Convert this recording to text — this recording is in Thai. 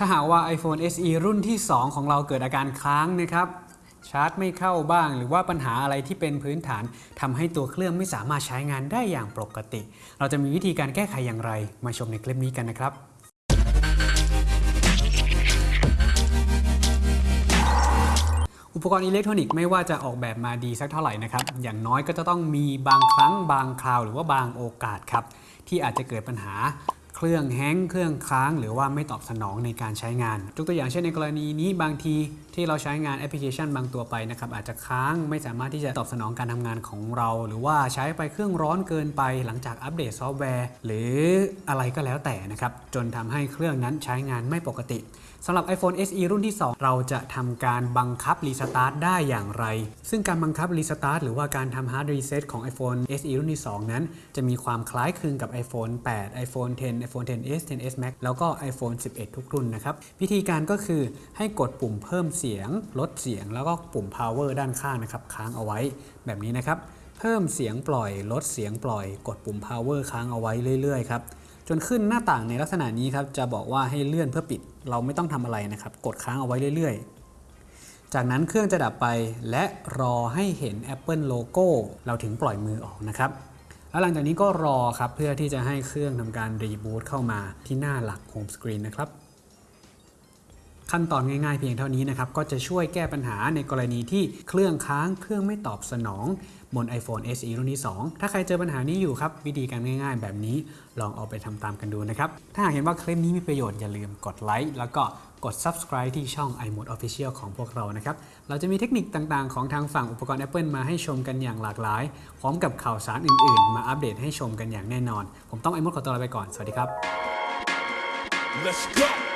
ถ้าหากว่า iPhone SE รุ่นที่ 2 ของเราเกิดอาการค้างนะครับชาร์จไม่เข้าบ้าง หรือว่าปัญหาอะไรที่เป็นพื้นฐานทำให้ตัวเครื่องไม่สามารถใช้งานได้อย่างปกติ เราจะมีวิธีการแก้ไขอย่างไร มาชมในคลิปนี้กันนะครับอุปกรณ์อิเล็กทรอนิกส์ไม่ว่าจะออกแบบมาดีสักเท่าไหร่นะครับ อย่างน้อยก็จะต้องมีบางครั้งบางคราว หรือว่าบางโอกาสครับ ที่อาจจะเกิดปัญหา เครื่อง hang เครื่องค้าง หรือว่าไม่ตอบสนองในการใช้งานยกตัวอย่างเช่นในกรณีนี้บางทีที่เราใช้งานแอปพลิเคชันบางตัวไปนะครับอาจจะค้างไม่สามารถที่จะตอบสนองการทำงานของเรา หรือว่าใช้ไปเครื่องร้อนเกินไปหลังจากอัปเดตซอฟต์แวร์ หรืออะไรก็แล้วแต่นะครับจนทำให้เครื่องนั้นใช้งานไม่ปกติสำหรับ iPhone SE รุ่นที่ 2 เราจะทำการบังคับ restart ได้อย่างไร ซึ่งการบังคับ restart หรือว่าการทำ hard reset ของ iPhone SE รุ่นที่ 2 นั้น จะมีความคล้ายคลึงกับ iPhone 8 iPhone 10 iPhone 10s 10s Max แล้วก็ iPhone 11 ทุกรุ่นนะครับวิธีการก็คือให้กดปุ่มเพิ่มเสียง ลดเสียง แล้วก็ปุ่ม power ด้านข้างนะครับค้างเอาไว้แบบนี้นะครับเพิ่มเสียงปล่อย ลดเสียงปล่อย กดปุ่ม power ค้างเอาไว้เรื่อยๆครับจนขึ้นหน้าต่างในลักษณะนี้ครับจะบอกว่าให้เลื่อนเพื่อปิด เราไม่ต้องทำอะไรนะครับ กดค้างเอาไว้เรื่อยๆ จากนั้นเครื่องจะดับไปและรอให้เห็น Apple โลโก้เราถึงปล่อยมือออกนะครับ แล้วหลังจากนี้ก็รอครับเพื่อที่จะให้เครื่องทำการ reboot เข้ามาที่หน้าหลัก home screen นะครับ ขั้นตอนง่ายๆเพียงเท่านี้นะครับ ก็จะช่วยแก้ปัญหาในกรณีที่เครื่องค้างเครื่องไม่ตอบสนองบน iPhone SE รุ่นที่ 2 ถ้าใครเจอปัญหานี้อยู่ครับ วิธีการง่ายๆ แบบนี้ลองเอาไปทำตามกันดูนะครับ ถ้าหากเห็นว่าคลิปนี้มีประโยชน์อย่าลืมกดไลค์แล้วก็กด subscribe ที่ช่อง iMode Official ของพวกเรานะครับ เราจะมีเทคนิคต่างๆ ของทางฝั่งอุปกรณ์ Apple มาให้ชมกันอย่างหลากหลาย พร้อมกับข่าวสารอื่นๆ มาอัปเดตให้ชมกันอย่างแน่นอน ผมต้อง iMode ขอตัวลาไปก่อน สวัสดีครับ Let's go.